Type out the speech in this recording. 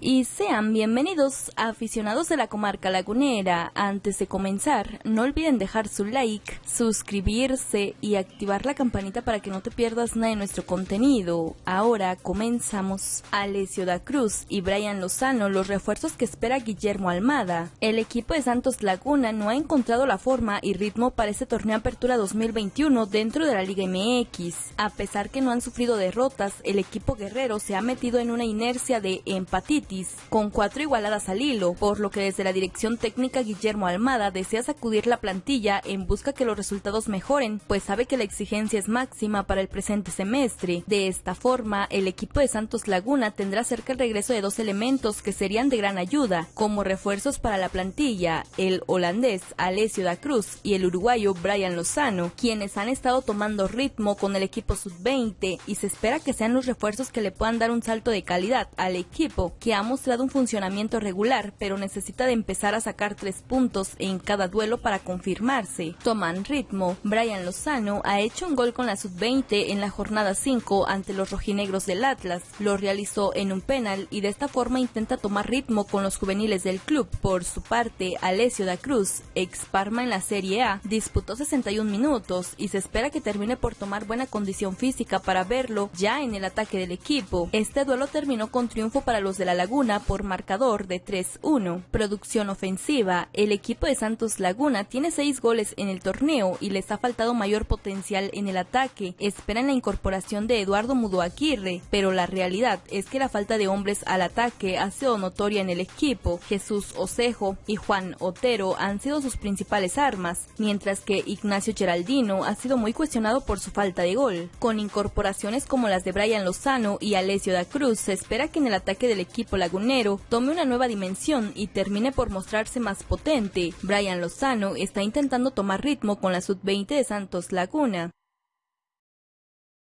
y sean bienvenidos aficionados de la comarca lagunera. Antes de comenzar, no olviden dejar su like, suscribirse y activar la campanita para que no te pierdas nada de nuestro contenido. Ahora comenzamos. Alessio da Cruz y Brian Lozano, los refuerzos que espera Guillermo Almada. El equipo de Santos Laguna no ha encontrado la forma y ritmo para este torneo Apertura 2021 dentro de la Liga MX. A pesar que no han sufrido derrotas, el equipo guerrero se ha metido en una inercia de con cuatro igualadas al hilo, por lo que desde la dirección técnica Guillermo Almada desea sacudir la plantilla en busca que los resultados mejoren, pues sabe que la exigencia es máxima para el presente semestre. De esta forma, el equipo de Santos Laguna tendrá cerca el regreso de dos elementos que serían de gran ayuda, como refuerzos para la plantilla, el holandés Alessio da Cruz y el uruguayo Brian Lozano, quienes han estado tomando ritmo con el equipo sub-20 y se espera que sean los refuerzos que le puedan dar un salto de calidad al equipo, que ha mostrado un funcionamiento regular, pero necesita de empezar a sacar tres puntos en cada duelo para confirmarse. Toman ritmo. Brian Lozano ha hecho un gol con la sub-20 en la jornada 5 ante los rojinegros del Atlas. Lo realizó en un penal y de esta forma intenta tomar ritmo con los juveniles del club. Por su parte, Alessio da Cruz, ex Parma en la Serie A, disputó 61 minutos y se espera que termine por tomar buena condición física para verlo ya en el ataque del equipo. Este duelo terminó con triunfo para los de la Por marcador de 3-1. Producción ofensiva. El equipo de Santos Laguna tiene 6 goles en el torneo y les ha faltado mayor potencial en el ataque. Esperan la incorporación de Eduardo Mudoaquirre, pero la realidad es que la falta de hombres al ataque ha sido notoria en el equipo. Jesús Osejo y Juan Otero han sido sus principales armas, mientras que Ignacio Geraldino ha sido muy cuestionado por su falta de gol. Con incorporaciones como las de Brian Lozano y Alessio da Cruz, se espera que en el ataque del equipo lagunero tome una nueva dimensión y termine por mostrarse más potente. Brian Lozano está intentando tomar ritmo con la sub-20 de Santos Laguna.